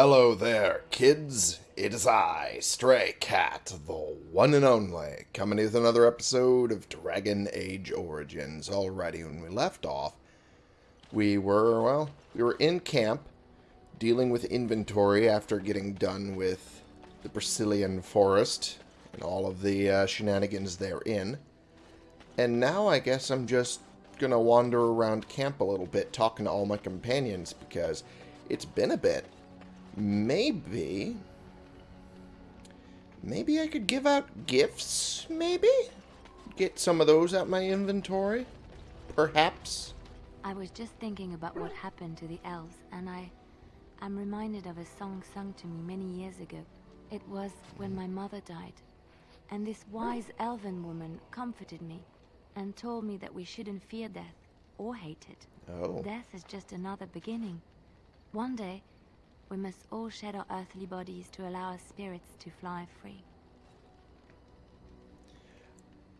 Hello there, kids. It is I, Stray Cat, the one and only, coming with another episode of Dragon Age Origins. Alrighty, when we left off, we were, well, we were in camp, dealing with inventory after getting done with the Brecilian Forest and all of the uh, shenanigans therein. And now I guess I'm just gonna wander around camp a little bit, talking to all my companions, because it's been a bit. Maybe... Maybe I could give out gifts, maybe? Get some of those out my inventory? Perhaps? I was just thinking about what happened to the elves, and I I am reminded of a song sung to me many years ago. It was when my mother died, and this wise elven woman comforted me and told me that we shouldn't fear death or hate it. Oh. Death is just another beginning. One day, we must all shed our earthly bodies to allow our spirits to fly free.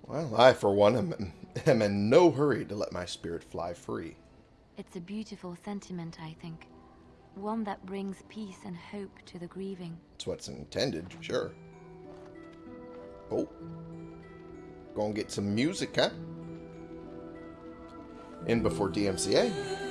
Well, I, for one, am, am in no hurry to let my spirit fly free. It's a beautiful sentiment, I think. One that brings peace and hope to the grieving. That's what's intended, sure. Oh. Go and get some music, huh? In before DMCA.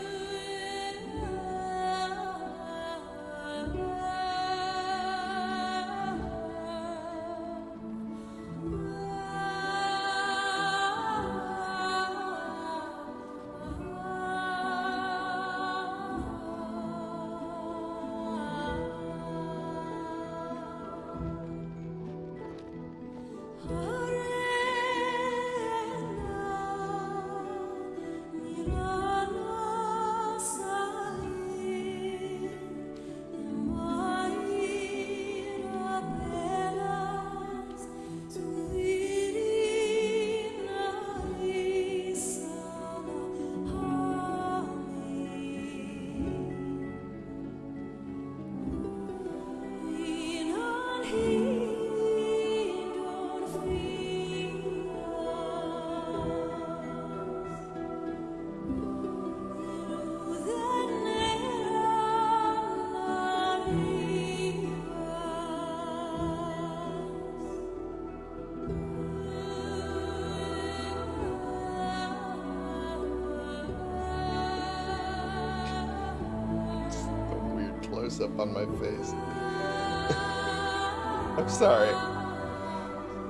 I'm sorry.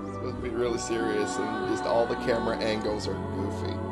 It's supposed to be really serious, and just all the camera angles are goofy.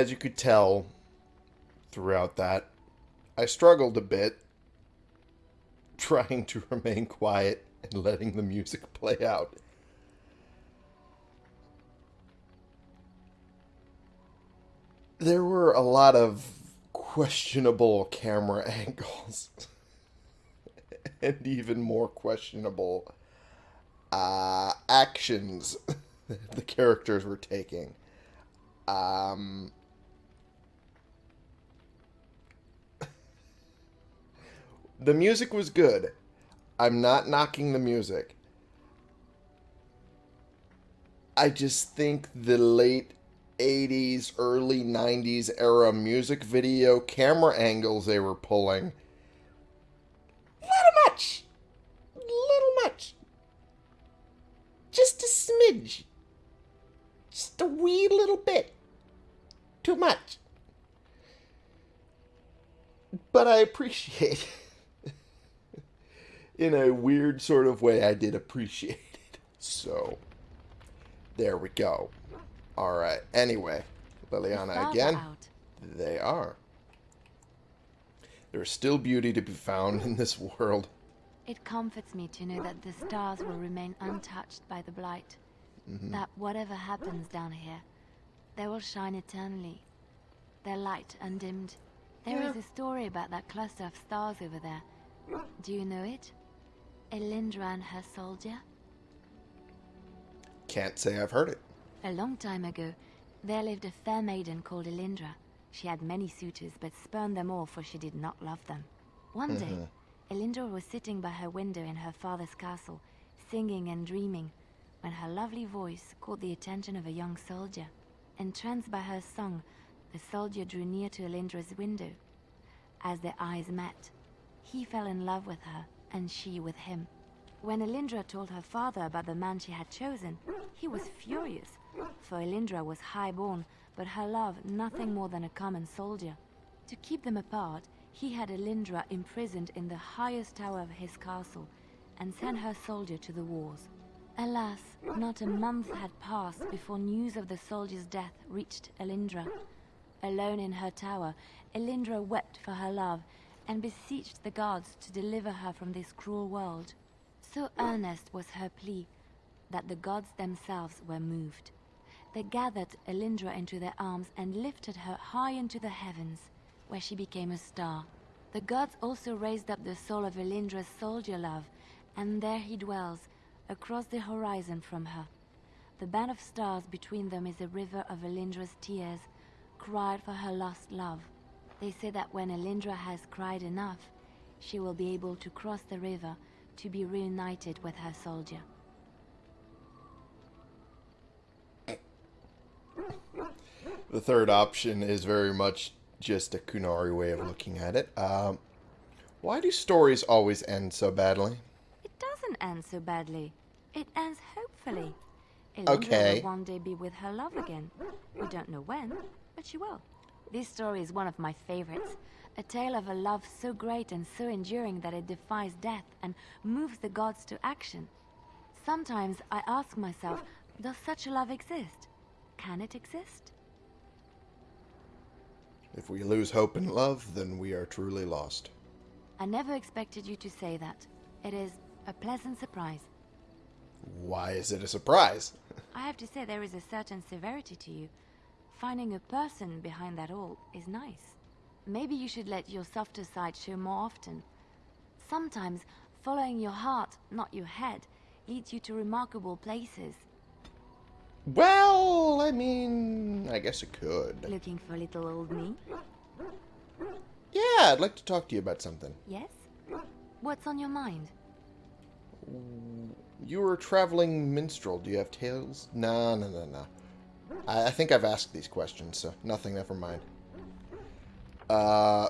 As you could tell throughout that, I struggled a bit trying to remain quiet and letting the music play out. There were a lot of questionable camera angles and even more questionable uh, actions the characters were taking. Um, the music was good. I'm not knocking the music. I just think the late 80s, early 90s era music video camera angles they were pulling. Little much. Little much. Just a smidge. Just a wee little bit. Too much. but I appreciate in a weird sort of way I did appreciate it. So there we go. All right. Anyway, Leliana again. Out. They are. There is still beauty to be found in this world. It comforts me to know that the stars will remain untouched by the blight. Mm-hmm. That whatever happens down here, they will shine eternally. Their light undimmed. There is a story about that cluster of stars over there. Do you know it? Elindra and her soldier? Can't say I've heard it. A long time ago, there lived a fair maiden called Elindra. She had many suitors, but spurned them all for she did not love them. One day, mm-hmm. Elindra was sitting by her window in her father's castle, singing and dreaming, when her lovely voice caught the attention of a young soldier. Entranced by her song, the soldier drew near to Elindra's window. As their eyes met, he fell in love with her, and she with him. When Elindra told her father about the man she had chosen, he was furious, for Elindra was high-born, but her love nothing more than a common soldier. To keep them apart, he had Elindra imprisoned in the highest tower of his castle, and sent her soldier to the wars. Alas, not a month had passed before news of the soldier's death reached Elindra. Alone in her tower, Elindra wept for her love, and beseeched the gods to deliver her from this cruel world. So earnest was her plea that the gods themselves were moved. They gathered Elindra into their arms and lifted her high into the heavens, where she became a star. The gods also raised up the soul of Elindra's soldier love, and there he dwells, across the horizon from her. The band of stars between them is a river of Elindra's tears, cried for her lost love. They say that when Elindra has cried enough, she will be able to cross the river to be reunited with her soldier. The third option is very much just a Qunari way of looking at it. Um, why do stories always end so badly? It doesn't end so badly. It ends hopefully. Elindra Okay. will one day be with her love again. We don't know when, but she will. This story is one of my favorites. A tale of a love so great and so enduring that it defies death and moves the gods to action. Sometimes I ask myself, does such a love exist? Can it exist? If we lose hope in love, then we are truly lost. I never expected you to say that. It is a pleasant surprise. Why is it a surprise? I have to say there is a certain severity to you. Finding a person behind that all is nice. Maybe you should let your softer side show more often. Sometimes following your heart, not your head, leads you to remarkable places. Well, I mean, I guess it could. Looking for little old me? Yeah, I'd like to talk to you about something. Yes? What's on your mind? You were a traveling minstrel. Do you have tales? No, no, no, no. I, I think I've asked these questions, so nothing, never mind. Uh,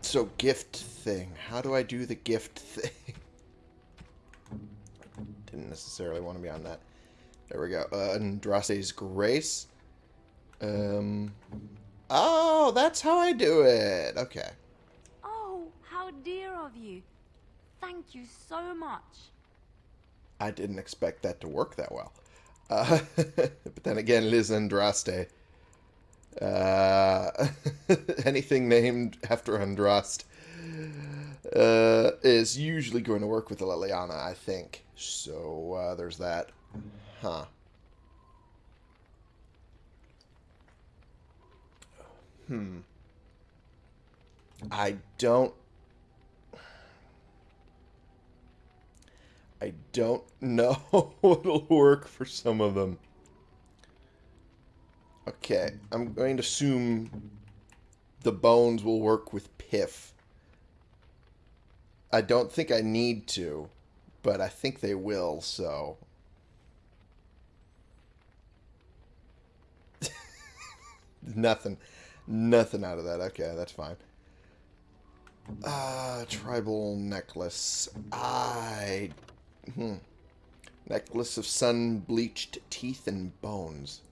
so gift thing. How do I do the gift thing? Didn't necessarily want to be on that. There we go. Uh, Grace. Um, oh, that's how I do it. Okay. Oh, how dear of you. Thank you so much. I didn't expect that to work that well. Uh, but then again, Liz Andraste. Uh, anything named after Andraste uh, is usually going to work with the Leliana, I think. So uh, there's that. Huh. Hmm. I don't I don't know what'll work for some of them. Okay, I'm going to assume the bones will work with Piff. I don't think I need to, but I think they will, so. nothing. Nothing out of that. Okay, that's fine. Ah, tribal necklace. I Hmm. Necklace of sun-bleached teeth and bones.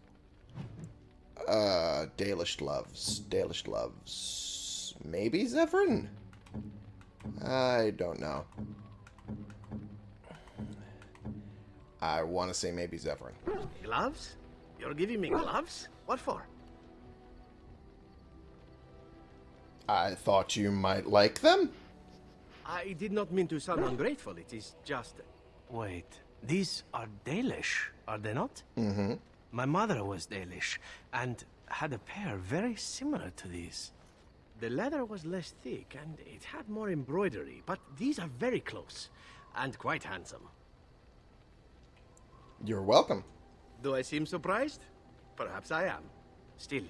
Uh, Dalish loves. Dalish loves. Maybe Zevran? I don't know. I want to say maybe Zevran. Gloves? You're giving me gloves? What for? I thought you might like them. I did not mean to sound ungrateful. It is just... Wait, these are Dalish, are they not? Mm-hmm. My mother was Dalish, and had a pair very similar to these. The leather was less thick, and it had more embroidery, but these are very close, and quite handsome. You're welcome. Do I seem surprised? Perhaps I am. Still,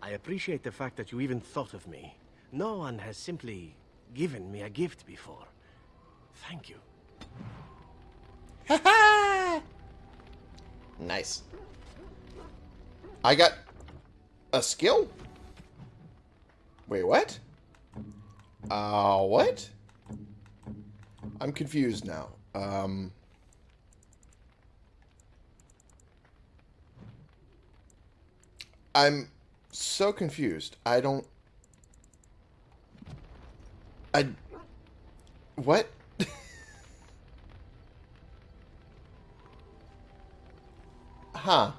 I appreciate the fact that you even thought of me. No one has simply given me a gift before. Thank you. nice. I got a skill? Wait, what? Uh, what? I'm confused now. Um... I'm so confused. I don't... I... What? Huh.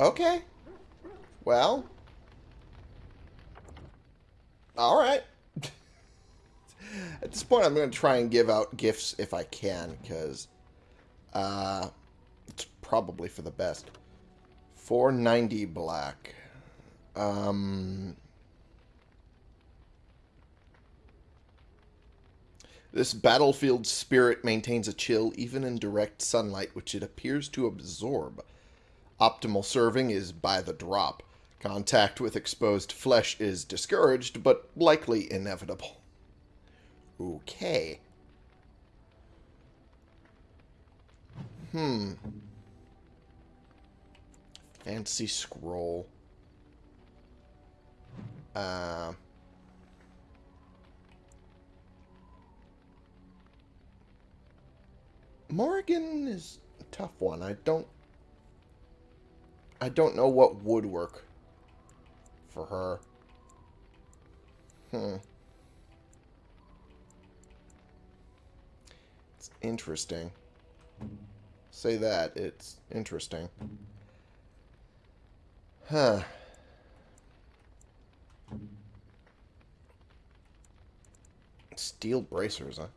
Okay. Well. Alright. At this point, I'm going to try and give out gifts if I can, because uh, it's probably for the best. 490 black. Um, this battlefield spirit maintains a chill even in direct sunlight, which it appears to absorb. Optimal serving is by the drop. Contact with exposed flesh is discouraged, but likely inevitable. Okay. Hmm. Fancy scroll. Uh... Morrigan is a tough one. I don't... I don't know what would work for her. Hmm. It's interesting. Say that. It's interesting. Huh. Steel bracers, huh?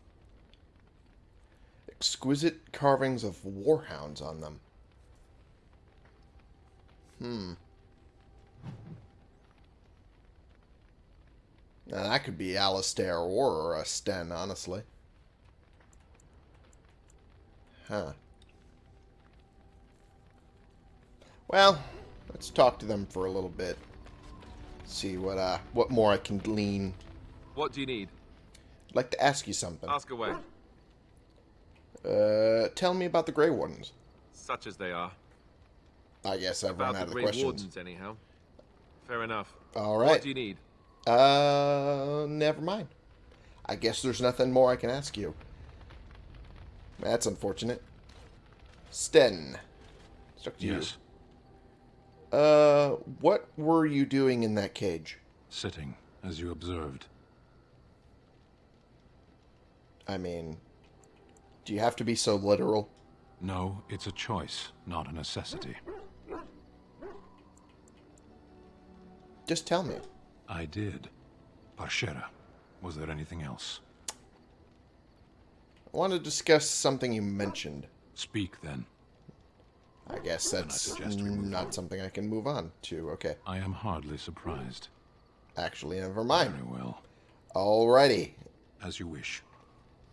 Exquisite carvings of warhounds on them. Hmm. Now, that could be Alistair or a Sten, honestly. Huh. Well, let's talk to them for a little bit. See what uh what more I can glean. What do you need? I'd like to ask you something. Ask away. Uh, tell me about the Grey Wardens. Such as they are. I guess I've About run out the of the Grey questions. Wardens, anyhow. Fair enough. All right. What do you need? Uh, never mind. I guess there's nothing more I can ask you. That's unfortunate. Sten. Stuck to Yes, you. Uh, what were you doing in that cage? sitting, as you observed. I mean, do you have to be so literal? No, it's a choice, not a necessity. Just tell me. I did. Parshaara. Was there anything else? I want to discuss something you mentioned. Speak, then. I guess that's suggest we move not something I can move on to. Okay. I am hardly surprised. Actually, never mind. Very well. Alrighty. As you wish.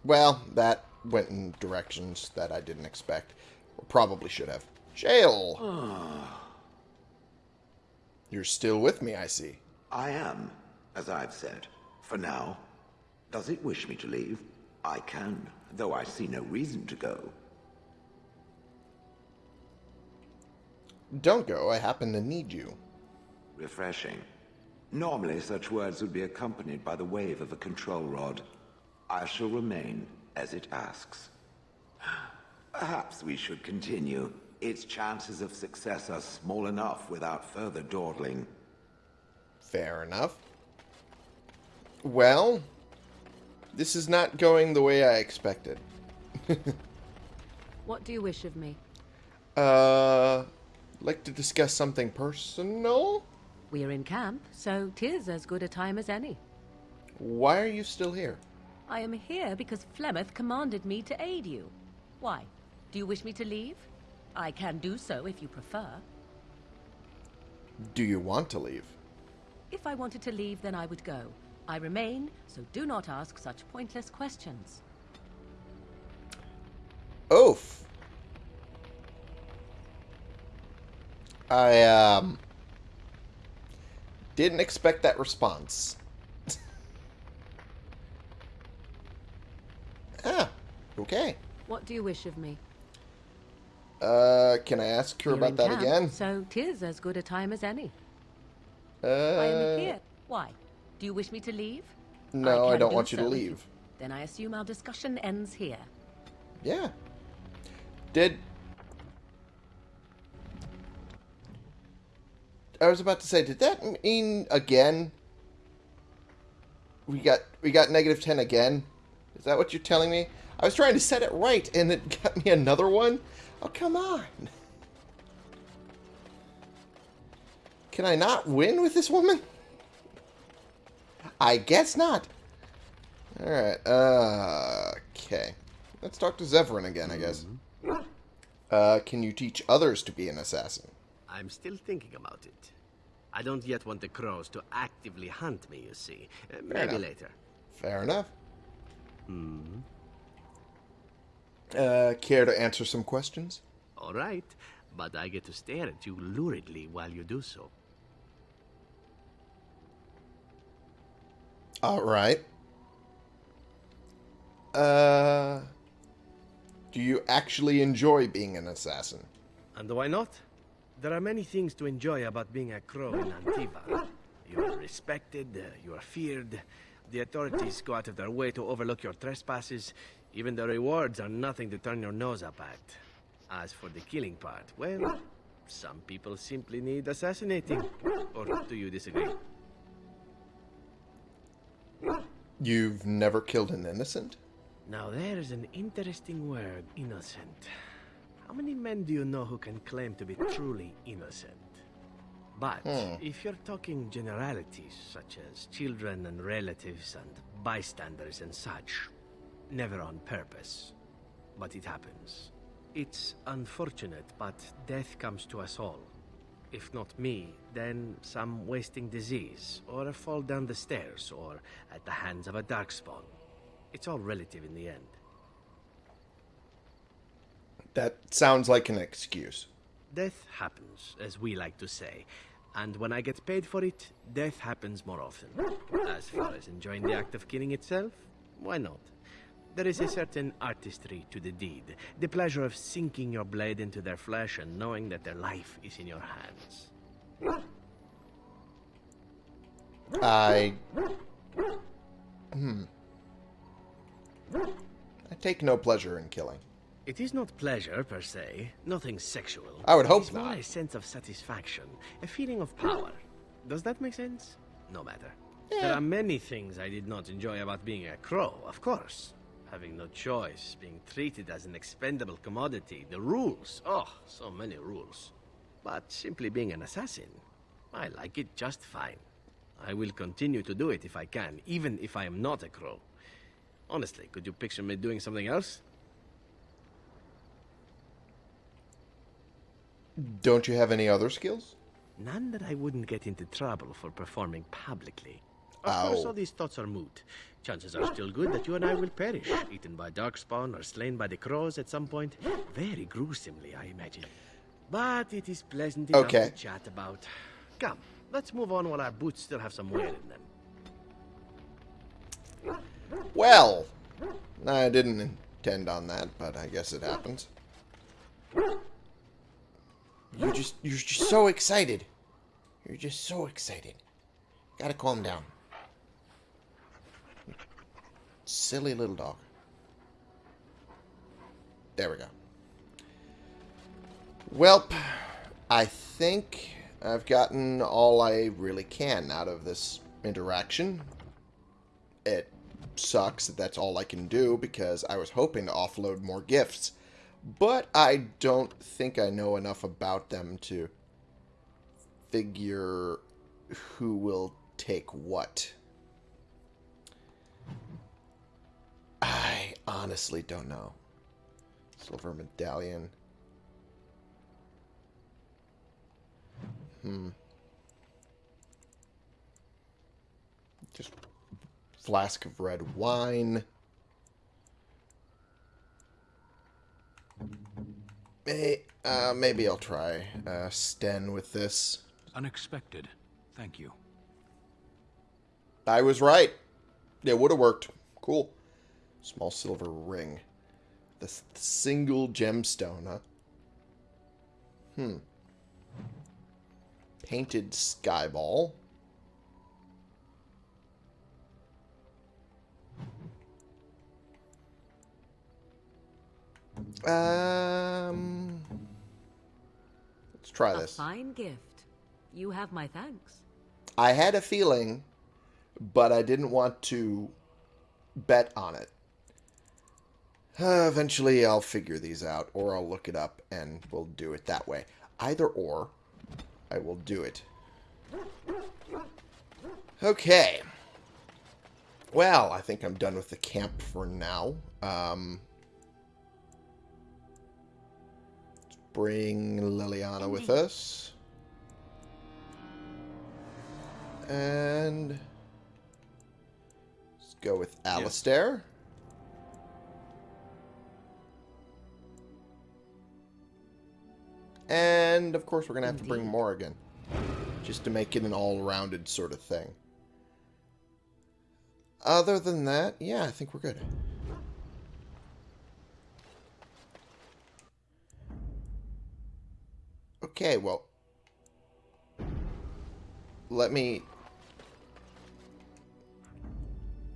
Well, that went in directions that I didn't expect. Or probably should have. Shale! You're still with me, I see. I am, as I've said, for now. Does it wish me to leave? I can, though I see no reason to go. Don't go, I happen to need you. Refreshing. Normally, such words would be accompanied by the wave of a control rod. I shall remain as it asks. Perhaps we should continue. Its chances of success are small enough without further dawdling. Fair enough. Well, this is not going the way I expected. What do you wish of me? Uh, like to discuss something personal? We are in camp, so tis as good a time as any. Why are you still here? I am here because Flemeth commanded me to aid you. Why? Do you wish me to leave? I can do so if you prefer. Do you want to leave? If I wanted to leave, then I would go. I remain, so do not ask such pointless questions. Oof. I, um... Didn't expect that response. ah, okay. What do you wish of me? Uh, can I ask her You're about that camp, again? So tis as good a time as any. Uh, I am here. Why? Do you wish me to leave? No, I, can don't do want you to so if leave. Then I assume our discussion ends here. Yeah. Did I was about to say, did that mean again? We got we got negative ten again. Is that what you're telling me? I was trying to set it right, and it got me another one. Oh come on! Can I not win with this woman? I guess not. All right. Uh, okay. Let's talk to Zevran again, I guess. Uh, can you teach others to be an assassin? I'm still thinking about it. I don't yet want the crows to actively hunt me, you see. Uh, maybe enough. later. Fair enough. Uh, care to answer some questions? All right, but I get to stare at you luridly while you do so. All right. Uh, do you actually enjoy being an assassin? And why not? There are many things to enjoy about being a crow in Antiva. You are respected, you are feared. The authorities go out of their way to overlook your trespasses. Even the rewards are nothing to turn your nose up at. As for the killing part, well, some people simply need assassinating. Or do you disagree? You've never killed an innocent? Now there is an interesting word, innocent. How many men do you know who can claim to be truly innocent? But hmm. if you're talking generalities, such as children and relatives and bystanders and such, never on purpose. But it happens. It's unfortunate, but death comes to us all. If not me, then some wasting disease, or a fall down the stairs, or at the hands of a darkspawn. It's all relative in the end. That sounds like an excuse. Death happens, as we like to say. And when I get paid for it, death happens more often. As far as enjoying the act of killing itself, why not? There is a certain artistry to the deed. The pleasure of sinking your blade into their flesh and knowing that their life is in your hands. I. Hmm. I take no pleasure in killing. It is not pleasure per se, nothing sexual. I would hope it's more not. a sense of satisfaction, a feeling of power. Does that make sense? No matter. There are many things I did not enjoy about being a crow, of course. Having no choice, being treated as an expendable commodity, the rules. Oh, so many rules. But simply being an assassin, I like it just fine. I will continue to do it if I can, even if I am not a crow. Honestly, could you picture me doing something else? Don't you have any other skills? None that I wouldn't get into trouble for performing publicly. Of course, all these thoughts are moot. Chances are still good that you and I will perish, eaten by darkspawn or slain by the crows at some point. Very gruesomely, I imagine. But it is pleasant enough Okay. to chat about. Come, let's move on while our boots still have some wear in them. Well, I didn't intend on that, but I guess it happens. You're just you're just so excited. You're just so excited. Gotta calm down. Silly little dog. There we go. Welp, I think I've gotten all I really can out of this interaction. It sucks that that's all I can do because I was hoping to offload more gifts. But I don't think I know enough about them to figure who will take what. Honestly don't know. Silver medallion. Hmm. Just flask of red wine. May, uh, maybe I'll try uh, Sten with this. Unexpected. Thank you. I was right. It would have worked. Cool. Small silver ring. The single gemstone, huh? Hmm. Painted sky ball. Um, let's try A this. fine gift. You have my thanks. I had a feeling, but I didn't want to bet on it. Uh, eventually, I'll figure these out, or I'll look it up, and we'll do it that way. Either or, I will do it. Okay. Well, I think I'm done with the camp for now. Um, let's bring Leliana with us. And let's go with Alistair. And of course, we're gonna have to bring Morrigan, just to make it an all-rounded sort of thing. Other than that, yeah, I think we're good. Okay, well, let me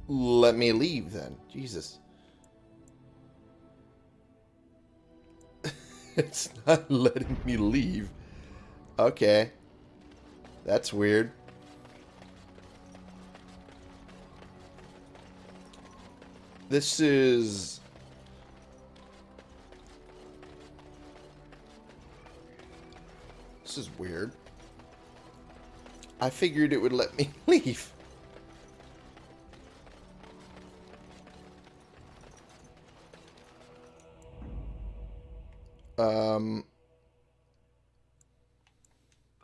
let me leave then. Jesus. It's not letting me leave. Okay. That's weird. This is This is weird. I figured it would let me leave. Um,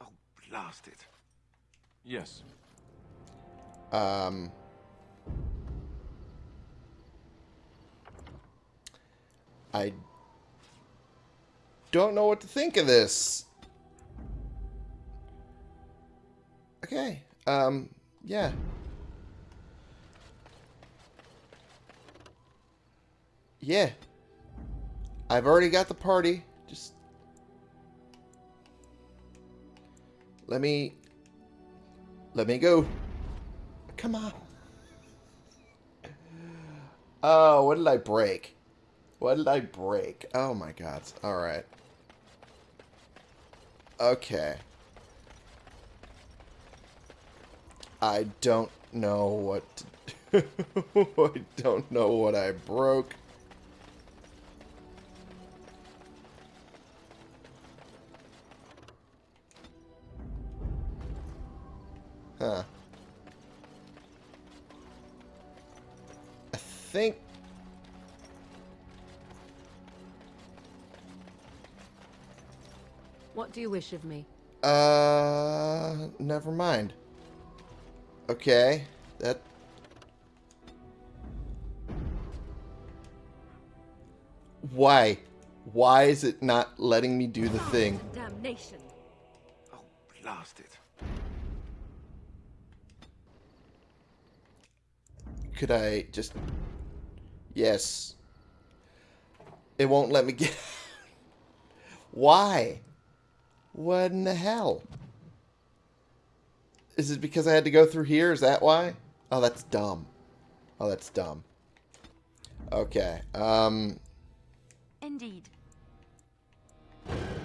Oh, blast it. Yes. um, I don't know what to think of this. Okay. Um, yeah. Yeah. I've already got the party. Just let me let me go. Come on. Oh, what did I break? What did I break? Oh my god. All right. Okay. I don't know what to I don't know what I broke. Wish of me? Uh, never mind. Okay, that. Why? Why is it not letting me do the thing? Damnation. Oh, blast it. Could I just. Yes. It won't let me get. Why? What in the hell? Is it because I had to go through here? Is that why? Oh, that's dumb. Oh, that's dumb. Okay. Um, Indeed.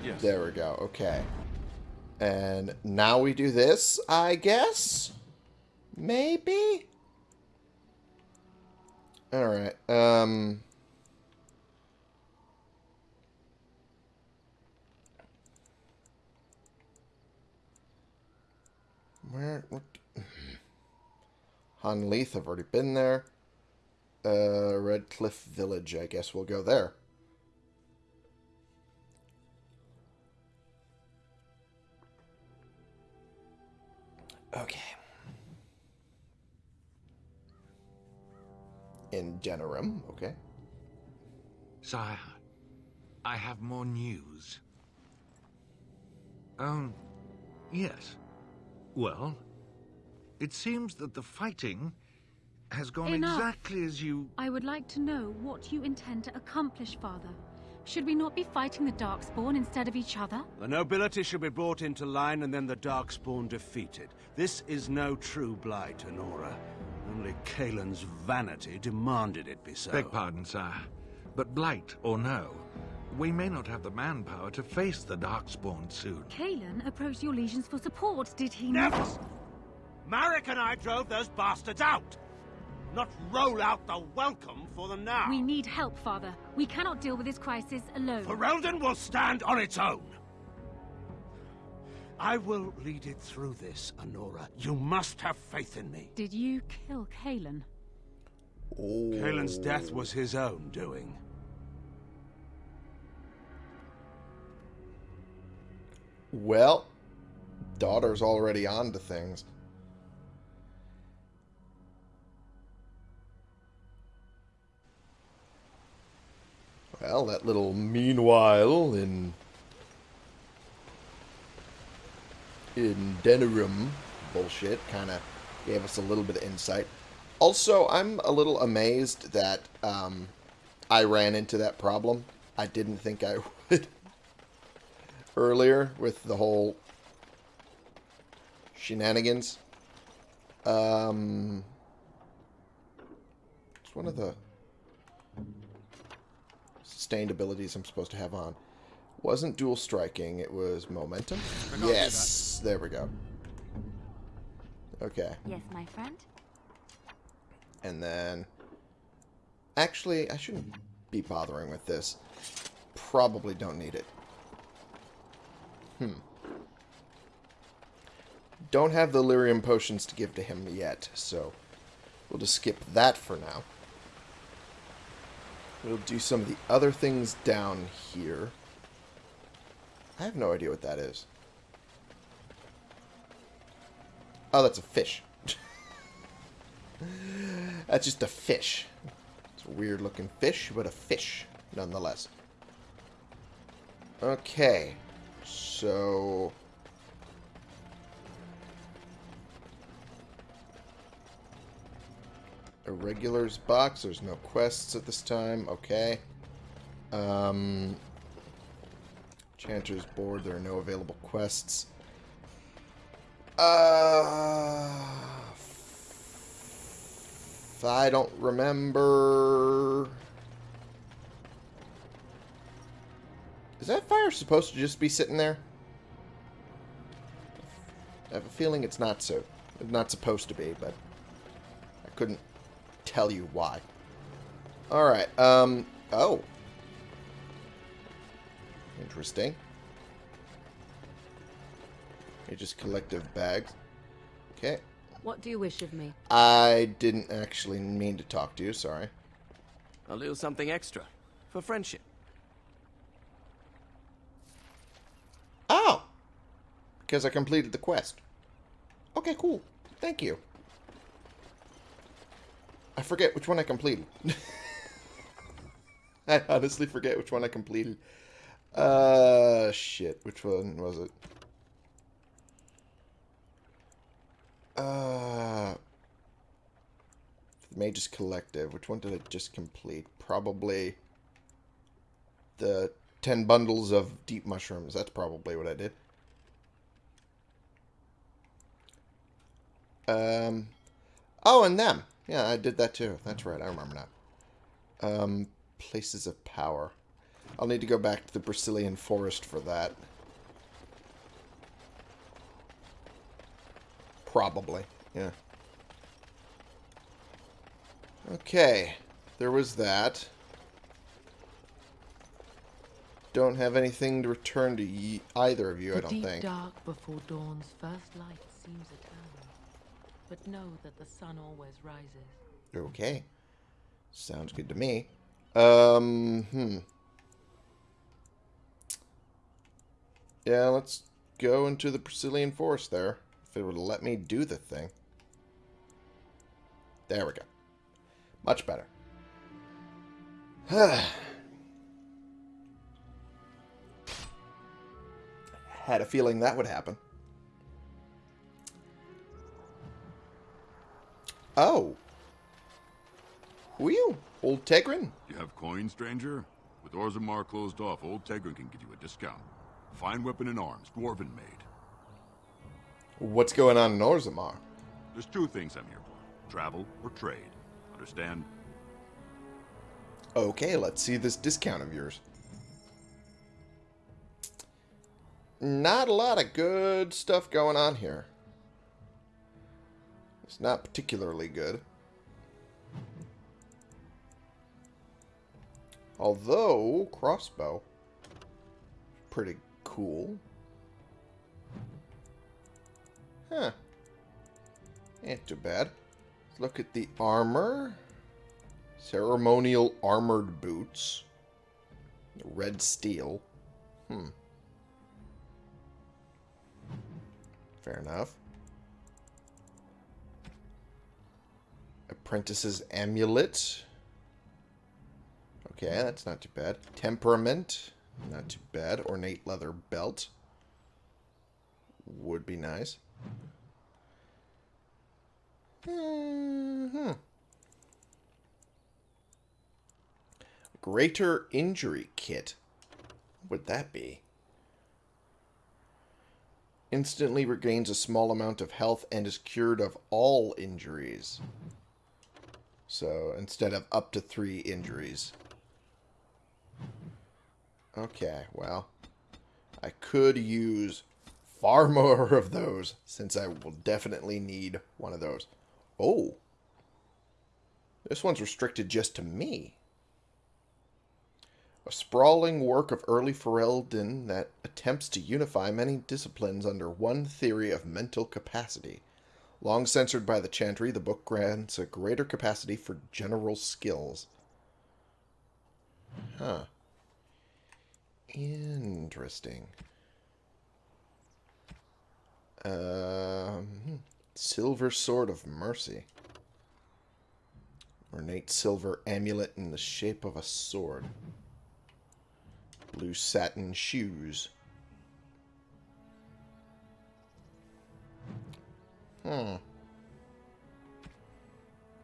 Yes. there we go. Okay. And now we do this, I guess? Maybe? Alright, um... Where? What? Honnleath, I've already been there. Uh, Redcliffe Village, I guess we'll go there. Okay. In Denerim, okay. Sire, I have more news. Oh, yes. Well, it seems that the fighting has gone Enough. exactly as you... I would like to know what you intend to accomplish, Father. Should we not be fighting the Darkspawn instead of each other? The nobility should be brought into line and then the Darkspawn defeated. This is no true blight, Anora. Only Cailan's vanity demanded it be so. Beg pardon, sire. But blight or no, we may not have the manpower to face the Darkspawn soon. Cailan approached Orlesians for support, did he Never! not? Maric and I drove those bastards out! Not roll out the welcome for them now! We need help, Father. We cannot deal with this crisis alone. Ferelden will stand on its own! I will lead it through this, Anora. You must have faith in me. Did you kill Cailan? Oh. Cailan's death was his own doing. Well, daughter's already on to things. Well, that little meanwhile in in Denerim bullshit kind of gave us a little bit of insight. Also, I'm a little amazed that um, I ran into that problem. I didn't think I would earlier with the whole shenanigans. Um, it's one of the sustained abilities I'm supposed to have on. Wasn't dual striking, it was momentum. Yes, there we go. Okay, Yes, my friend? and then... Actually, I shouldn't be bothering with this. Probably don't need it. Hmm. Don't have the lyrium potions to give to him yet, so we'll just skip that for now. We'll do some of the other things down here. I have no idea what that is. Oh, that's a fish. that's just a fish. It's a weird looking fish, but a fish nonetheless. Okay. So... Irregulars box. There's no quests at this time. Okay. Um... Chanter's board. There are no available quests. Uh... I don't remember... Is that fire supposed to just be sitting there? I have a feeling it's not so. Not supposed to be, but I couldn't tell you why. Alright, um, oh. Interesting. They're just collective bags. Okay. What do you wish of me? I didn't actually mean to talk to you, sorry. A little something extra. For friendship. Oh! Because I completed the quest. Okay, cool. Thank you. I forget which one I completed. I honestly forget which one I completed. Uh, shit. Which one was it? Uh, the Mage's Collective. Which one did I just complete? Probably the 10 bundles of deep mushrooms. That's probably what I did. Um, oh, and them. Yeah, I did that too. That's right. I remember now. Um, places of power. I'll need to go back to the Brecilian forest for that. Probably, yeah. Okay, there was that. Don't have anything to return to ye either of you, the I don't deep think. dark before dawn's first light seems eternal. But know that the sun always rises. Okay. Sounds good to me. Um, hmm. Yeah, let's go into the Brecilian forest there. If it would let me do the thing. There we go. Much better. Had a feeling that would happen. Oh. Who are you? Old Tegrin? You have coin, stranger? With Orzammar closed off, Old Tegrin can give you a discount. Fine weapon and arms, dwarven made. What's going on in Orzammar? There's two things I'm here for. Travel or trade. Understand? Okay, let's see this discount of yours. Not a lot of good stuff going on here. It's not particularly good. Although, crossbow. Pretty cool. Huh. Ain't too bad. Let's look at the armor. Ceremonial armored boots. Red steel. Hmm. Fair enough. Apprentice's amulet. Okay, that's not too bad. Temperament. Not too bad. Ornate leather belt. Would be nice. hmm Greater injury kit. What would that be? Instantly regains a small amount of health and is cured of all injuries. So instead of up to three injuries. Okay, well. I could use far more of those since I will definitely need one of those. Oh. This one's restricted just to me. A sprawling work of early Ferelden that attempts to unify many disciplines under one theory of mental capacity. Long censored by the Chantry, the book grants a greater capacity for general skills. Huh. Interesting. Um, Silver Sword of Mercy. Ornate silver amulet in the shape of a sword. Blue satin shoes. Hmm.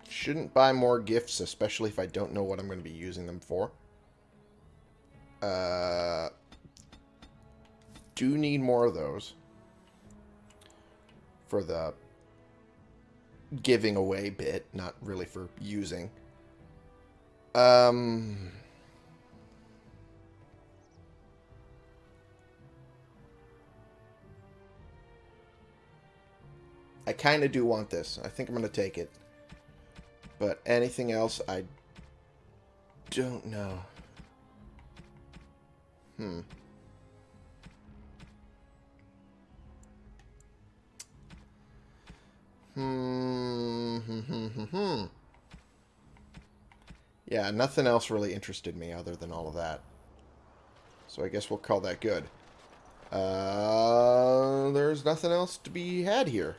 Shouldn't buy more gifts, especially if I don't know what I'm going to be using them for. Uh, do need more of those. For the giving away bit, not really for using. Um... I kind of do want this. I think I'm going to take it. But anything else, I don't know. Hmm. Hmm. Hmm. Hmm. Hmm. hmm. Yeah, nothing else really interested me other than all of that. So I guess we'll call that good. Uh, there's nothing else to be had here.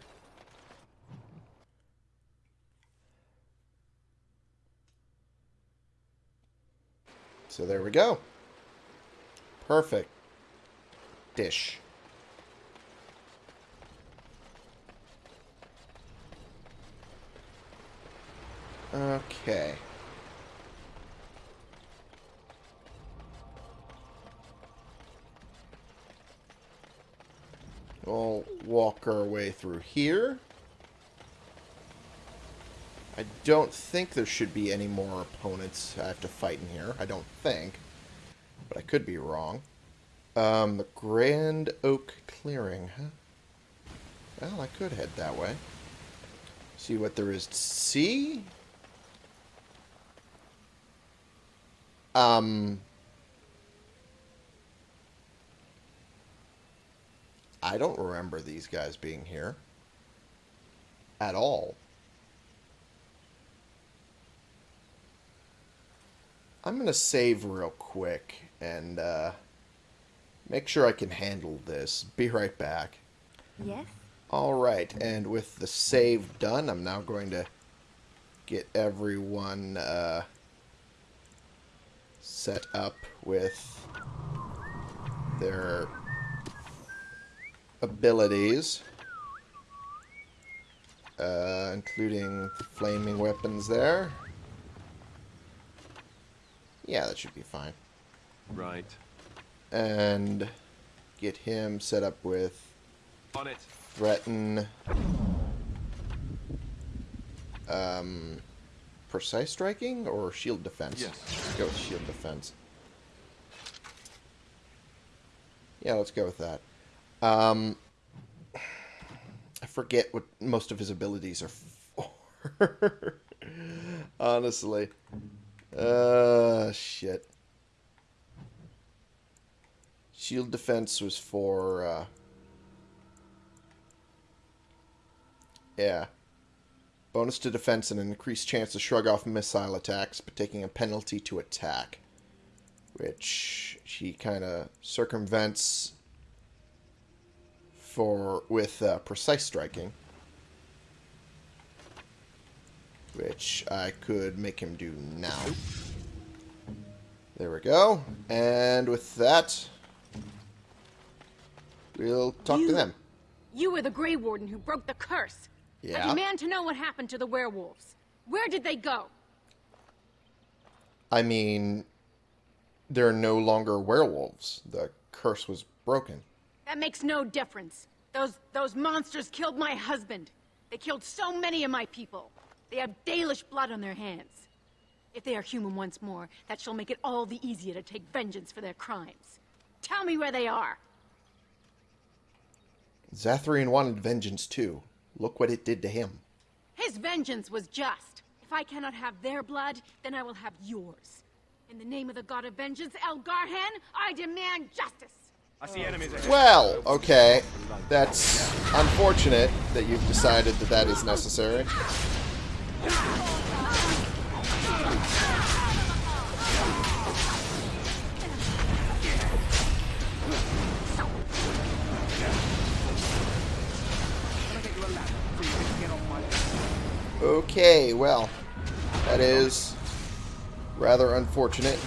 So there we go. Perfect. Dish. Okay. We'll walk our way through here. I don't think there should be any more opponents I have to fight in here. I don't think. But I could be wrong. Um, the Grand Oak Clearing, huh? Well, I could head that way. See what there is to see. Um... I don't remember these guys being here. At all. I'm going to save real quick and uh, make sure I can handle this. Be right back. Yes? Alright, and with the save done, I'm now going to get everyone uh, set up with their abilities. Uh, including flaming weapons there. Yeah, that should be fine. Right. And get him set up with On it. threaten um precise striking or shield defense? Yes. Let's go with shield defense. Yeah, let's go with that. Um I forget what most of his abilities are for. Honestly. Uh shit. Shield defense was for uh Yeah. Bonus to defense and an increased chance to shrug off missile attacks, but taking a penalty to attack. Which she kind of circumvents for with uh, precise striking. Which I could make him do now. There we go. And with that, we'll talk to them. You were the Grey Warden who broke the curse. I demand to know what happened to the werewolves. Where did they go? I mean, they're no longer werewolves. The curse was broken. That makes no difference. Those those monsters killed my husband. They killed so many of my people. They have Dalish blood on their hands. If they are human once more, that shall make it all the easier to take vengeance for their crimes. Tell me where they are. Zathrian wanted vengeance too. Look what it did to him. His vengeance was just. If I cannot have their blood, then I will have yours. In the name of the god of vengeance, Elgar'nan, I demand justice. I see enemies ahead. Well, okay. That's unfortunate that you've decided that that is necessary. Okay, well, that is rather unfortunate.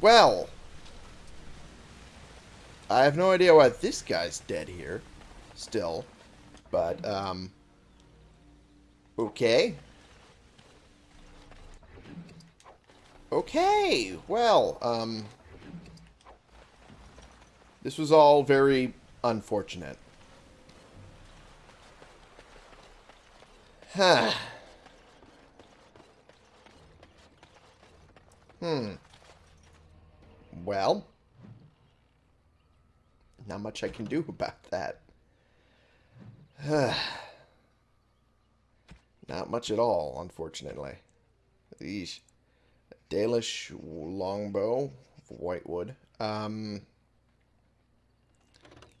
Well, I have no idea why this guy's dead here, still, but, um, okay. Okay, well, um, this was all very unfortunate. Huh. Hmm. Well, not much I can do about that. not much at all, unfortunately. These Dalish longbow, whitewood. Um,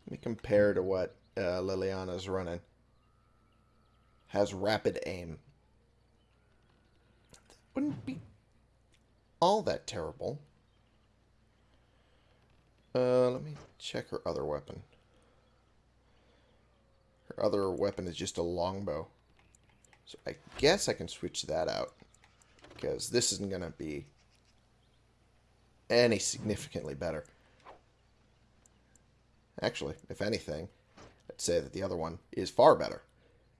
let me compare to what uh, Leliana's running. Has rapid aim. Wouldn't be all that terrible. Uh, let me check her other weapon. Her other weapon is just a longbow. So I guess I can switch that out. Because this isn't going to be any significantly better. Actually, if anything, I'd say that the other one is far better.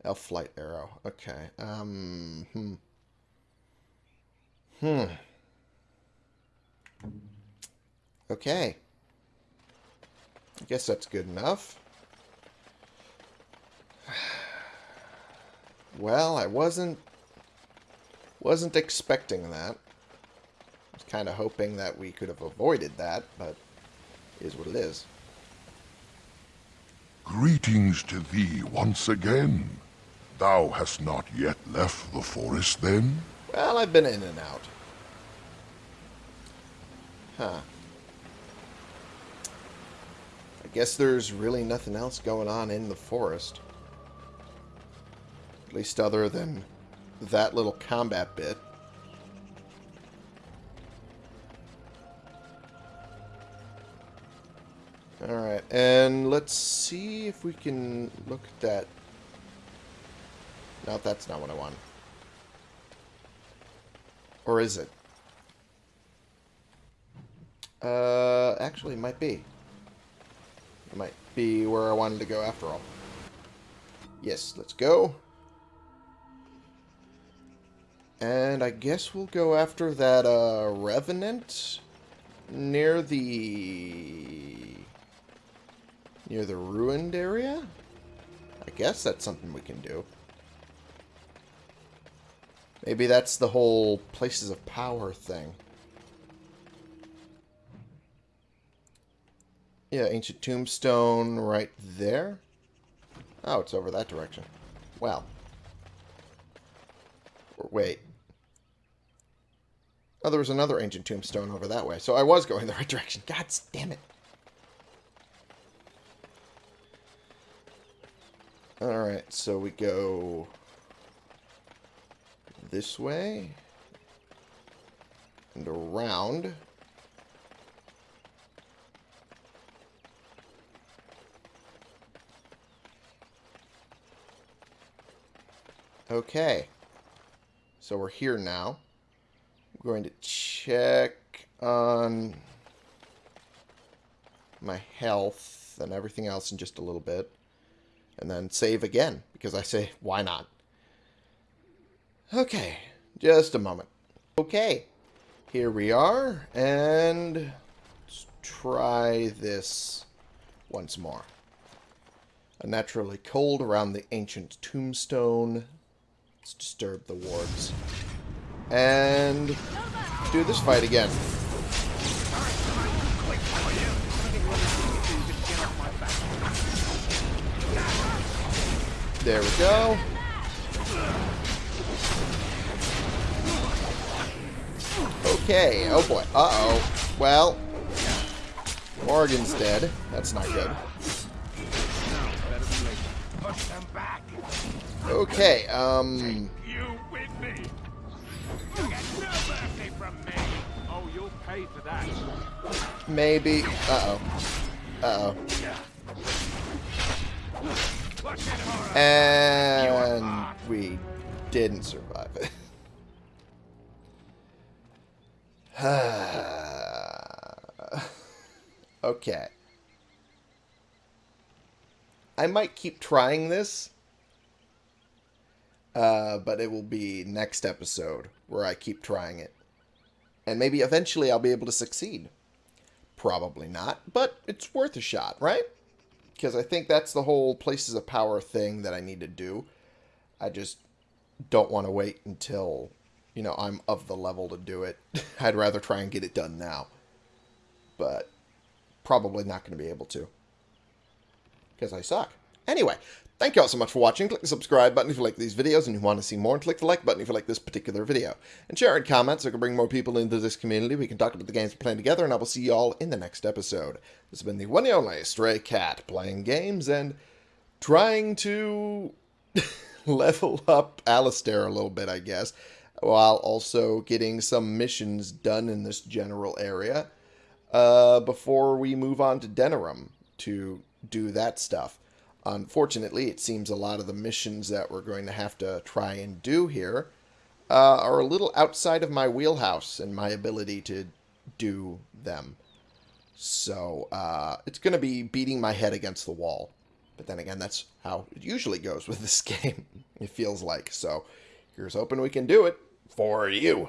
Elf Flight Arrow. Okay. Um, hmm. Hmm. Okay. I guess that's good enough. Well, I wasn't Wasn't expecting that. I was kind of hoping that we could have avoided that, but is what it is. Greetings to thee once again. Thou hast not yet left the forest, then? Well, I've been in and out. Huh. I guess there's really nothing else going on in the forest. At least other than that little combat bit. Alright, and let's see if we can look at that. No, that's not what I want. Or is it? Uh, actually, it might be. It might be where I wanted to go after all. Yes, let's go. And I guess we'll go after that, uh, Revenant near the... near the ruined area? I guess that's something we can do. Maybe that's the whole places of power thing. Yeah, ancient tombstone right there. Oh, it's over that direction. Well. Wait. Oh, there was another ancient tombstone over that way. So I was going the right direction. God damn it. Alright, so we go this way and around. Okay. So we're here now. I'm going to check on my health and everything else in just a little bit. And then save again, because I say, why not? Okay, just a moment. Okay, here we are, and let's try this once more. Unnaturally cold around the ancient tombstone. Let's disturb the wards. And do this fight again. There we go. Okay. Oh boy. Uh-oh. Well. Morrigan's dead. That's not good. Okay, um... You with me. You get no mercy from me. Oh, you'll pay for that. Maybe. Uh-oh. Uh-oh. And we didn't survive it. okay. I might keep trying this. Uh, but it will be next episode where I keep trying it. And maybe eventually I'll be able to succeed. Probably not, but it's worth a shot, right? Because I think that's the whole places of power thing that I need to do. I just don't want to wait until you know, I'm of the level to do it. I'd rather try and get it done now. But probably not going to be able to. Because I suck. Anyway, thank you all so much for watching. Click the subscribe button if you like these videos and you want to see more. And click the like button if you like this particular video. And share and comment so we can bring more people into this community. We can talk about the games we're playing together. And I will see you all in the next episode. This has been the one and only Stray Cat playing games and trying to level up Alistair a little bit, I guess while also getting some missions done in this general area uh, before we move on to Denerim to do that stuff. Unfortunately, it seems a lot of the missions that we're going to have to try and do here uh, are a little outside of my wheelhouse and my ability to do them. So uh, it's going to be beating my head against the wall. But then again, that's how it usually goes with this game, it feels like. So here's hoping we can do it for you.